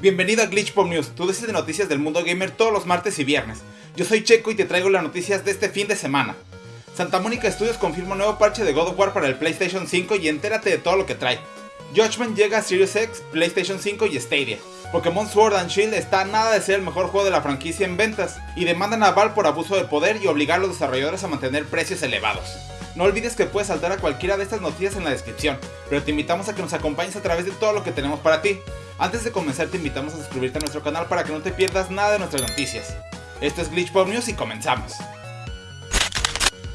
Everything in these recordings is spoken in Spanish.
Bienvenido a Glitch Pop News, tu dosis de noticias del mundo gamer todos los martes y viernes. Yo soy Checo y te traigo las noticias de este fin de semana. Santa Mónica Studios confirma un nuevo parche de God of War para el PlayStation 5 y entérate de todo lo que trae. Judgment llega a Series X, PlayStation 5 y Stadia. Pokémon Sword and Shield está a nada de ser el mejor juego de la franquicia en ventas y demandan a por abuso de poder y obligar a los desarrolladores a mantener precios elevados. No olvides que puedes saltar a cualquiera de estas noticias en la descripción, pero te invitamos a que nos acompañes a través de todo lo que tenemos para ti. Antes de comenzar te invitamos a suscribirte a nuestro canal para que no te pierdas nada de nuestras noticias. Esto es Glitch Pop News y comenzamos.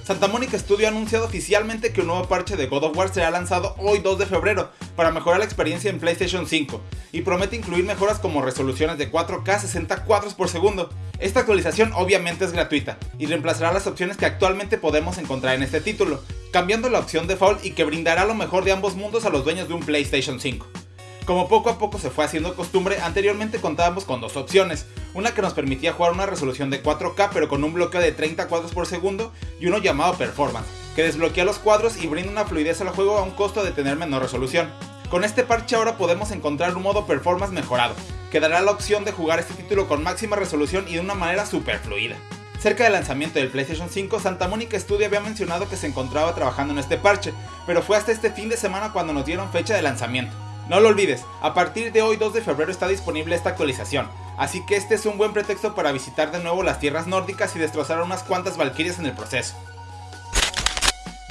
Santa Mónica Studio ha anunciado oficialmente que un nuevo parche de God of War será lanzado hoy 2 de febrero para mejorar la experiencia en PlayStation 5 y promete incluir mejoras como resoluciones de 4K 60 cuadros por segundo. Esta actualización obviamente es gratuita y reemplazará las opciones que actualmente podemos encontrar en este título, cambiando la opción default y que brindará lo mejor de ambos mundos a los dueños de un PlayStation 5. Como poco a poco se fue haciendo costumbre, anteriormente contábamos con dos opciones, una que nos permitía jugar una resolución de 4K pero con un bloqueo de 30 cuadros por segundo y uno llamado Performance, que desbloquea los cuadros y brinda una fluidez al juego a un costo de tener menor resolución. Con este parche ahora podemos encontrar un modo Performance mejorado, que dará la opción de jugar este título con máxima resolución y de una manera super fluida. Cerca del lanzamiento del PlayStation 5, Santa Mónica Studio había mencionado que se encontraba trabajando en este parche, pero fue hasta este fin de semana cuando nos dieron fecha de lanzamiento. No lo olvides, a partir de hoy 2 de febrero está disponible esta actualización, así que este es un buen pretexto para visitar de nuevo las tierras nórdicas y destrozar unas cuantas valquirias en el proceso.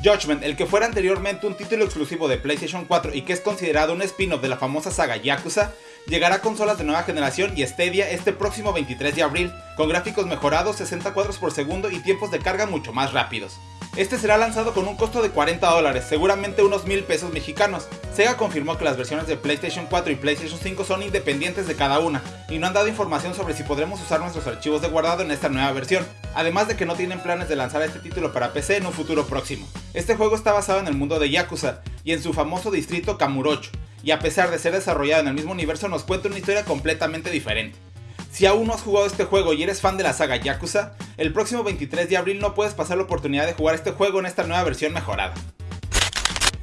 Judgment, el que fuera anteriormente un título exclusivo de PlayStation 4 y que es considerado un spin-off de la famosa saga Yakuza, llegará a consolas de nueva generación y Stadia este próximo 23 de abril, con gráficos mejorados, 60 cuadros por segundo y tiempos de carga mucho más rápidos. Este será lanzado con un costo de 40 dólares, seguramente unos mil pesos mexicanos. Sega confirmó que las versiones de PlayStation 4 y PlayStation 5 son independientes de cada una, y no han dado información sobre si podremos usar nuestros archivos de guardado en esta nueva versión, además de que no tienen planes de lanzar este título para PC en un futuro próximo. Este juego está basado en el mundo de Yakuza, y en su famoso distrito Kamurocho, y a pesar de ser desarrollado en el mismo universo nos cuenta una historia completamente diferente. Si aún no has jugado este juego y eres fan de la saga Yakuza, el próximo 23 de abril no puedes pasar la oportunidad de jugar este juego en esta nueva versión mejorada.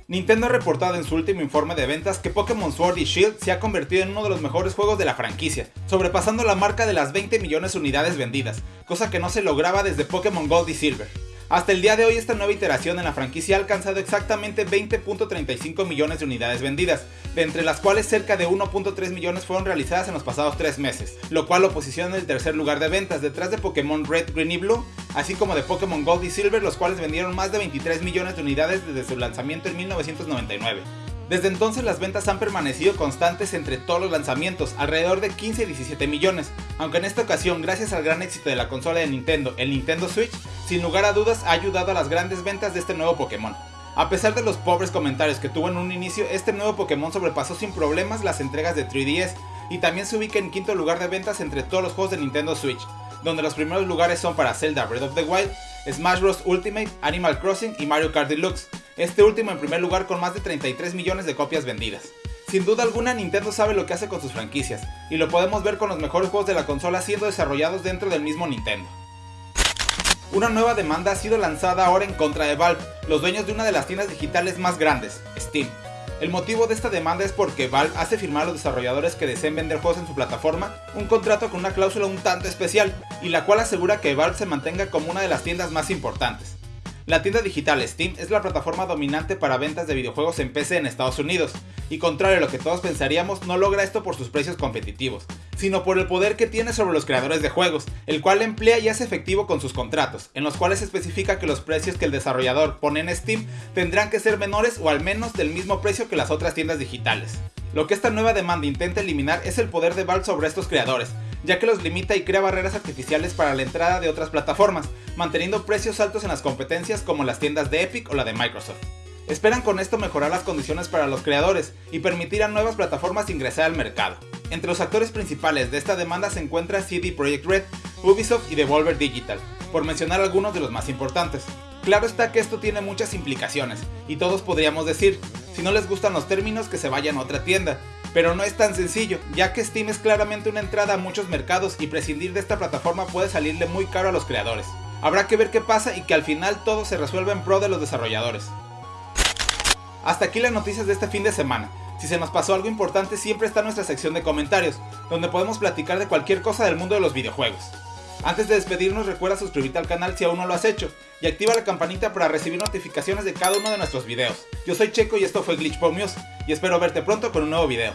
Nintendo ha reportado en su último informe de ventas que Pokémon Sword y Shield se ha convertido en uno de los mejores juegos de la franquicia, sobrepasando la marca de las 20 millones de unidades vendidas, cosa que no se lograba desde Pokémon Gold y Silver. Hasta el día de hoy esta nueva iteración en la franquicia ha alcanzado exactamente 20.35 millones de unidades vendidas, de entre las cuales cerca de 1.3 millones fueron realizadas en los pasados 3 meses, lo cual lo posiciona en el tercer lugar de ventas detrás de Pokémon Red, Green y Blue, así como de Pokémon Gold y Silver los cuales vendieron más de 23 millones de unidades desde su lanzamiento en 1999. Desde entonces las ventas han permanecido constantes entre todos los lanzamientos, alrededor de 15 y 17 millones, aunque en esta ocasión gracias al gran éxito de la consola de Nintendo, el Nintendo Switch, sin lugar a dudas ha ayudado a las grandes ventas de este nuevo Pokémon. A pesar de los pobres comentarios que tuvo en un inicio, este nuevo Pokémon sobrepasó sin problemas las entregas de 3DS y también se ubica en quinto lugar de ventas entre todos los juegos de Nintendo Switch, donde los primeros lugares son para Zelda Breath of the Wild, Smash Bros. Ultimate, Animal Crossing y Mario Kart Deluxe, este último en primer lugar con más de 33 millones de copias vendidas. Sin duda alguna Nintendo sabe lo que hace con sus franquicias, y lo podemos ver con los mejores juegos de la consola siendo desarrollados dentro del mismo Nintendo. Una nueva demanda ha sido lanzada ahora en contra de Valve, los dueños de una de las tiendas digitales más grandes, Steam. El motivo de esta demanda es porque Valve hace firmar a los desarrolladores que deseen vender juegos en su plataforma un contrato con una cláusula un tanto especial, y la cual asegura que Valve se mantenga como una de las tiendas más importantes. La tienda digital Steam es la plataforma dominante para ventas de videojuegos en PC en Estados Unidos, y contrario a lo que todos pensaríamos, no logra esto por sus precios competitivos, sino por el poder que tiene sobre los creadores de juegos, el cual emplea y hace efectivo con sus contratos, en los cuales especifica que los precios que el desarrollador pone en Steam tendrán que ser menores o al menos del mismo precio que las otras tiendas digitales. Lo que esta nueva demanda intenta eliminar es el poder de Valve sobre estos creadores, ya que los limita y crea barreras artificiales para la entrada de otras plataformas, manteniendo precios altos en las competencias como las tiendas de Epic o la de Microsoft. Esperan con esto mejorar las condiciones para los creadores y permitir a nuevas plataformas ingresar al mercado. Entre los actores principales de esta demanda se encuentra CD Projekt Red, Ubisoft y Devolver Digital, por mencionar algunos de los más importantes. Claro está que esto tiene muchas implicaciones, y todos podríamos decir, si no les gustan los términos que se vayan a otra tienda, pero no es tan sencillo, ya que Steam es claramente una entrada a muchos mercados y prescindir de esta plataforma puede salirle muy caro a los creadores. Habrá que ver qué pasa y que al final todo se resuelva en pro de los desarrolladores. Hasta aquí las noticias de este fin de semana. Si se nos pasó algo importante, siempre está nuestra sección de comentarios, donde podemos platicar de cualquier cosa del mundo de los videojuegos. Antes de despedirnos, recuerda suscribirte al canal si aún no lo has hecho, y activa la campanita para recibir notificaciones de cada uno de nuestros videos. Yo soy Checo y esto fue Glitch y espero verte pronto con un nuevo video.